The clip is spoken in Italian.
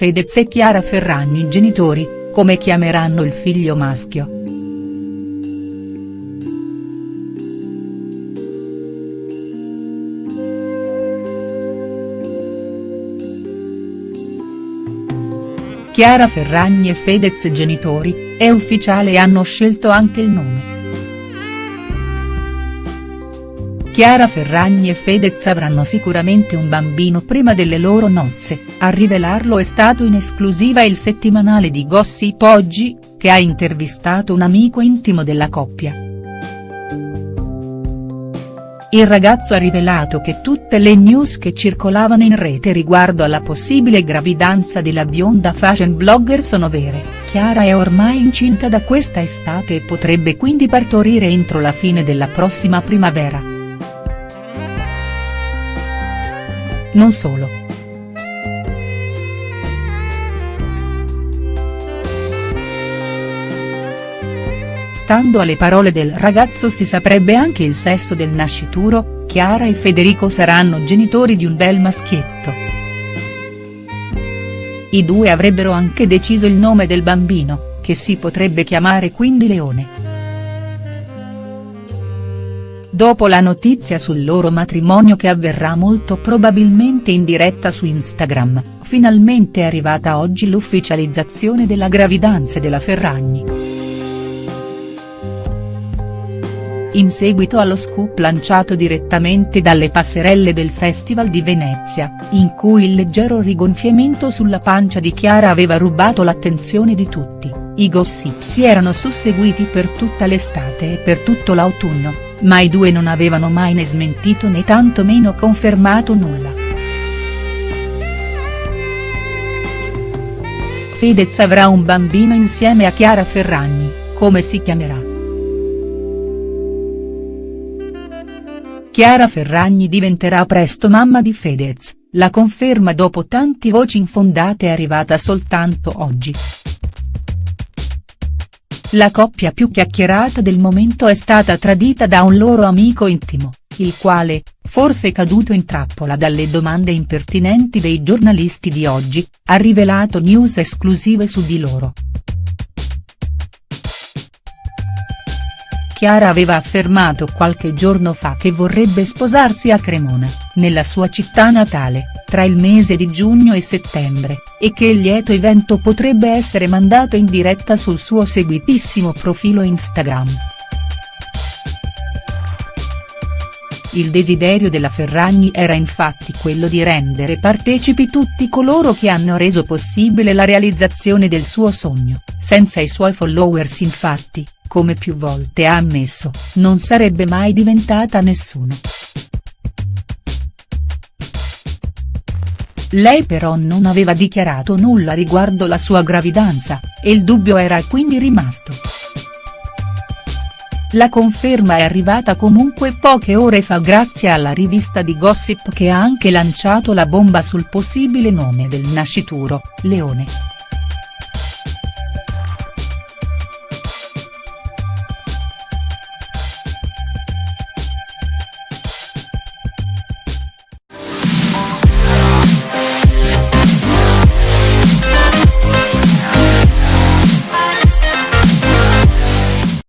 Fedez e Chiara Ferragni genitori, come chiameranno il figlio maschio. Chiara Ferragni e Fedez genitori, è ufficiale e hanno scelto anche il nome. Chiara Ferragni e Fedez avranno sicuramente un bambino prima delle loro nozze, a rivelarlo è stato in esclusiva il settimanale di Gossip Oggi, che ha intervistato un amico intimo della coppia. Il ragazzo ha rivelato che tutte le news che circolavano in rete riguardo alla possibile gravidanza della bionda fashion blogger sono vere, Chiara è ormai incinta da questa estate e potrebbe quindi partorire entro la fine della prossima primavera. Non solo. Stando alle parole del ragazzo si saprebbe anche il sesso del nascituro, Chiara e Federico saranno genitori di un bel maschietto. I due avrebbero anche deciso il nome del bambino, che si potrebbe chiamare quindi Leone. Dopo la notizia sul loro matrimonio che avverrà molto probabilmente in diretta su Instagram, finalmente è arrivata oggi l'ufficializzazione della gravidanza della Ferragni. in seguito allo scoop lanciato direttamente dalle passerelle del Festival di Venezia, in cui il leggero rigonfiamento sulla pancia di Chiara aveva rubato l'attenzione di tutti, i gossip si erano susseguiti per tutta l'estate e per tutto l'autunno, ma i due non avevano mai né smentito né tantomeno confermato nulla. Fedez avrà un bambino insieme a Chiara Ferragni, come si chiamerà?. Chiara Ferragni diventerà presto mamma di Fedez, la conferma dopo tanti voci infondate è arrivata soltanto oggi. La coppia più chiacchierata del momento è stata tradita da un loro amico intimo, il quale, forse caduto in trappola dalle domande impertinenti dei giornalisti di oggi, ha rivelato news esclusive su di loro. Chiara aveva affermato qualche giorno fa che vorrebbe sposarsi a Cremona, nella sua città natale, tra il mese di giugno e settembre, e che il lieto evento potrebbe essere mandato in diretta sul suo seguitissimo profilo Instagram. Il desiderio della Ferragni era infatti quello di rendere partecipi tutti coloro che hanno reso possibile la realizzazione del suo sogno, senza i suoi followers infatti, come più volte ha ammesso, non sarebbe mai diventata nessuno. Lei però non aveva dichiarato nulla riguardo la sua gravidanza, e il dubbio era quindi rimasto. La conferma è arrivata comunque poche ore fa grazie alla rivista di Gossip che ha anche lanciato la bomba sul possibile nome del nascituro, Leone.